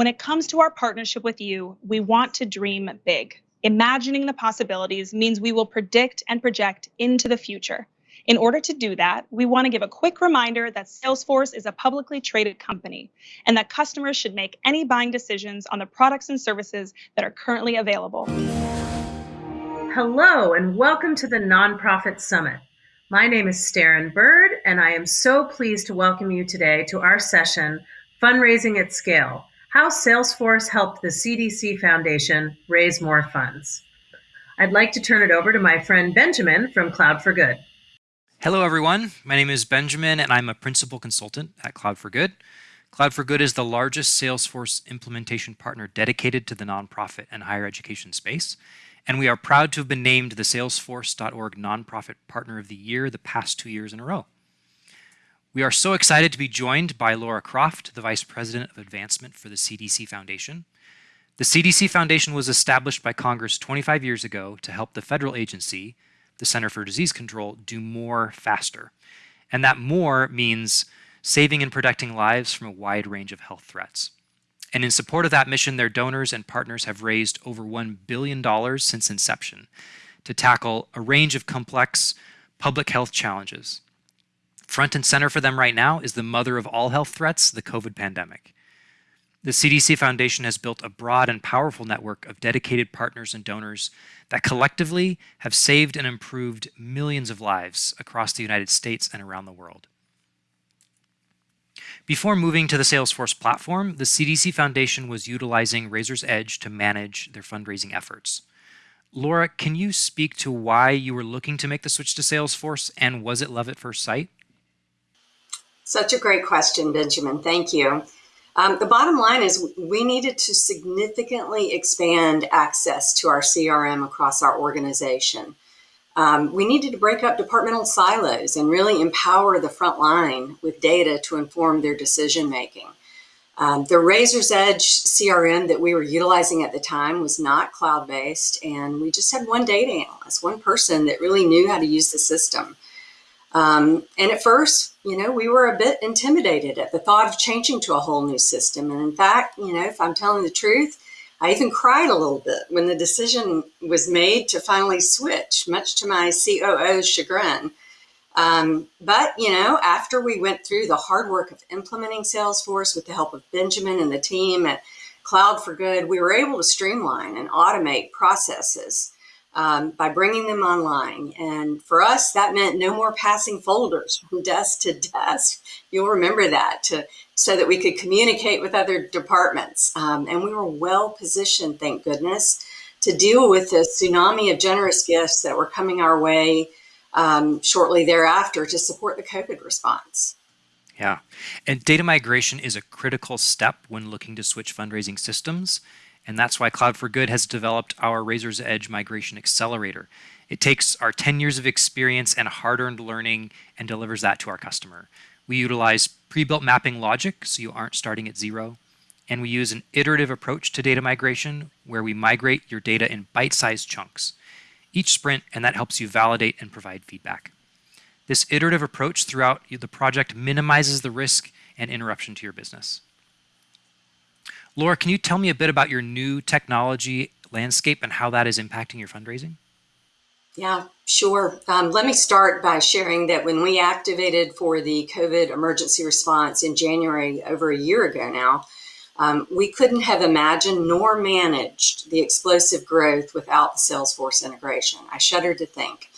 When it comes to our partnership with you, we want to dream big. Imagining the possibilities means we will predict and project into the future. In order to do that, we want to give a quick reminder that Salesforce is a publicly traded company and that customers should make any buying decisions on the products and services that are currently available. Hello, and welcome to the Nonprofit Summit. My name is Starin Bird, and I am so pleased to welcome you today to our session, Fundraising at Scale How Salesforce Helped the CDC Foundation Raise More Funds. I'd like to turn it over to my friend Benjamin from Cloud for Good. Hello, everyone. My name is Benjamin, and I'm a principal consultant at Cloud for Good. Cloud for Good is the largest Salesforce implementation partner dedicated to the nonprofit and higher education space. And we are proud to have been named the Salesforce.org Nonprofit Partner of the Year the past two years in a row. We are so excited to be joined by Laura Croft, the Vice President of Advancement for the CDC Foundation. The CDC Foundation was established by Congress 25 years ago to help the federal agency the Center for Disease Control do more faster. And that more means saving and protecting lives from a wide range of health threats. And in support of that mission, their donors and partners have raised over $1 billion since inception to tackle a range of complex public health challenges. Front and center for them right now is the mother of all health threats, the COVID pandemic. The CDC Foundation has built a broad and powerful network of dedicated partners and donors that collectively have saved and improved millions of lives across the United States and around the world. Before moving to the Salesforce platform, the CDC Foundation was utilizing Razor's Edge to manage their fundraising efforts. Laura, can you speak to why you were looking to make the switch to Salesforce and was it love at first sight? Such a great question, Benjamin. Thank you. Um, the bottom line is we needed to significantly expand access to our CRM across our organization. Um, we needed to break up departmental silos and really empower the front line with data to inform their decision making. Um, the Razor's Edge CRM that we were utilizing at the time was not cloud based, and we just had one data analyst, one person that really knew how to use the system. Um, and at first, you know, we were a bit intimidated at the thought of changing to a whole new system. And in fact, you know, if I'm telling the truth, I even cried a little bit when the decision was made to finally switch, much to my COO's chagrin. Um, but, you know, after we went through the hard work of implementing Salesforce with the help of Benjamin and the team at Cloud for Good, we were able to streamline and automate processes um, by bringing them online. And for us, that meant no more passing folders from desk to desk. You'll remember that to so that we could communicate with other departments. Um, and we were well positioned, thank goodness, to deal with the tsunami of generous gifts that were coming our way um, shortly thereafter to support the COVID response. Yeah. And data migration is a critical step when looking to switch fundraising systems. And that's why Cloud for Good has developed our Razor's Edge Migration Accelerator. It takes our 10 years of experience and hard-earned learning and delivers that to our customer. We utilize pre-built mapping logic, so you aren't starting at zero. And we use an iterative approach to data migration where we migrate your data in bite-sized chunks, each sprint, and that helps you validate and provide feedback. This iterative approach throughout the project minimizes the risk and interruption to your business. Laura, can you tell me a bit about your new technology landscape and how that is impacting your fundraising? Yeah, sure. Um, let me start by sharing that when we activated for the COVID emergency response in January, over a year ago now, um, we couldn't have imagined nor managed the explosive growth without the Salesforce integration. I shudder to think.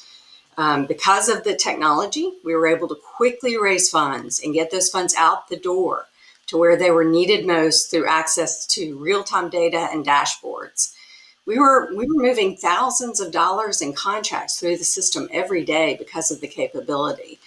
Um, because of the technology, we were able to quickly raise funds and get those funds out the door to where they were needed most through access to real-time data and dashboards. We were, we were moving thousands of dollars in contracts through the system every day because of the capability.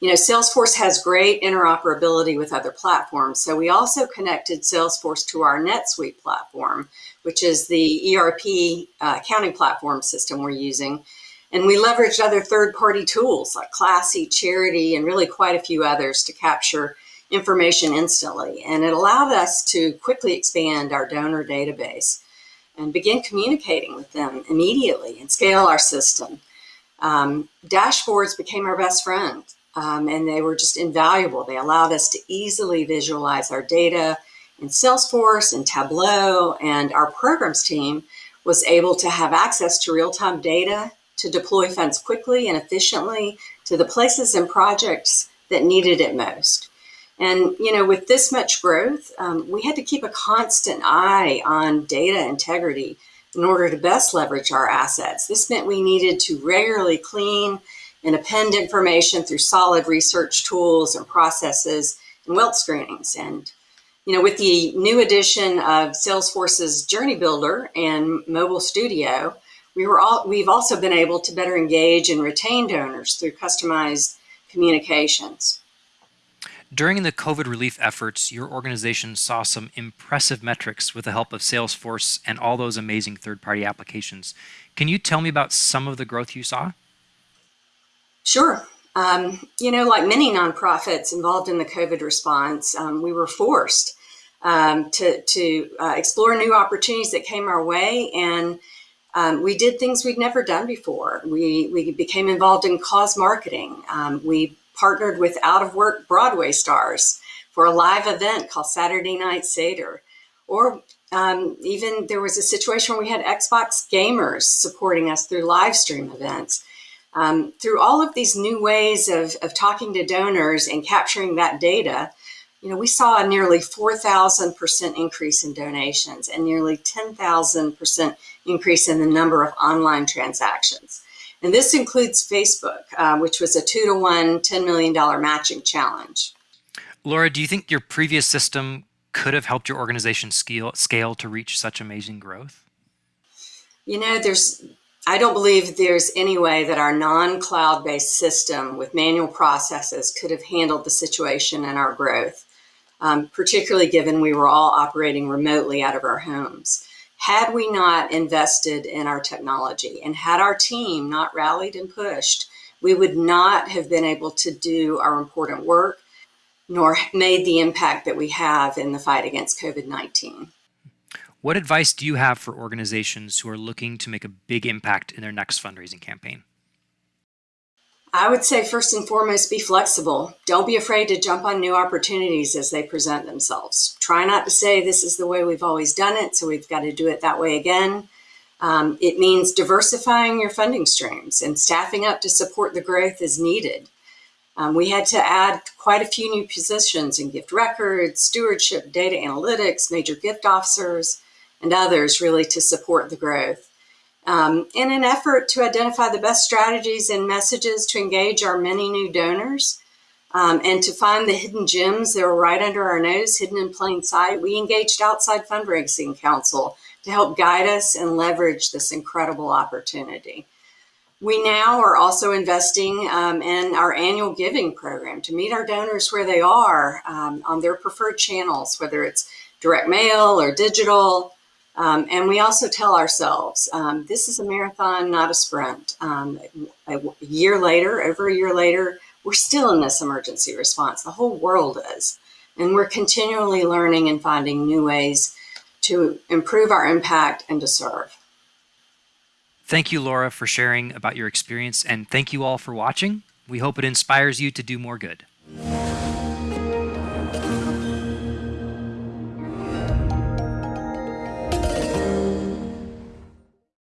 You know, Salesforce has great interoperability with other platforms. So we also connected Salesforce to our NetSuite platform, which is the ERP uh, accounting platform system we're using. And we leveraged other third-party tools like Classy, Charity, and really quite a few others to capture information instantly. And it allowed us to quickly expand our donor database and begin communicating with them immediately and scale our system. Um, dashboards became our best friend um, and they were just invaluable. They allowed us to easily visualize our data in Salesforce and Tableau, and our programs team was able to have access to real-time data to deploy funds quickly and efficiently to the places and projects that needed it most. And you know, with this much growth, um, we had to keep a constant eye on data integrity in order to best leverage our assets. This meant we needed to regularly clean and append information through solid research tools and processes and wealth screenings. And you know, with the new addition of Salesforce's Journey Builder and Mobile Studio, we were all, we've also been able to better engage and retain donors through customized communications. During the COVID relief efforts, your organization saw some impressive metrics with the help of Salesforce and all those amazing third-party applications. Can you tell me about some of the growth you saw? Sure. Um, you know, like many nonprofits involved in the COVID response, um, we were forced um, to, to uh, explore new opportunities that came our way. And um, we did things we'd never done before. We, we became involved in cause marketing. Um, we partnered with out of work Broadway stars for a live event called Saturday Night Seder. Or um, even there was a situation where we had Xbox gamers supporting us through live stream events. Um, through all of these new ways of, of talking to donors and capturing that data, you know, we saw a nearly 4,000% increase in donations and nearly 10,000% increase in the number of online transactions. And this includes Facebook, uh, which was a two to one $10 million matching challenge. Laura, do you think your previous system could have helped your organization scale, scale to reach such amazing growth? You know, there's I don't believe there's any way that our non-cloud based system with manual processes could have handled the situation and our growth, um, particularly given we were all operating remotely out of our homes. Had we not invested in our technology and had our team not rallied and pushed, we would not have been able to do our important work nor made the impact that we have in the fight against COVID 19. What advice do you have for organizations who are looking to make a big impact in their next fundraising campaign? I would say first and foremost, be flexible. Don't be afraid to jump on new opportunities as they present themselves. Try not to say this is the way we've always done it, so we've got to do it that way again. Um, it means diversifying your funding streams and staffing up to support the growth as needed. Um, we had to add quite a few new positions in gift records, stewardship, data analytics, major gift officers, and others really to support the growth. Um, in an effort to identify the best strategies and messages to engage our many new donors um, and to find the hidden gems that are right under our nose, hidden in plain sight, we engaged outside fundraising counsel to help guide us and leverage this incredible opportunity. We now are also investing um, in our annual giving program to meet our donors where they are um, on their preferred channels, whether it's direct mail or digital, um, and we also tell ourselves um, this is a marathon, not a sprint. Um, a year later, over a year later, we're still in this emergency response. The whole world is. And we're continually learning and finding new ways to improve our impact and to serve. Thank you, Laura, for sharing about your experience, and thank you all for watching. We hope it inspires you to do more good.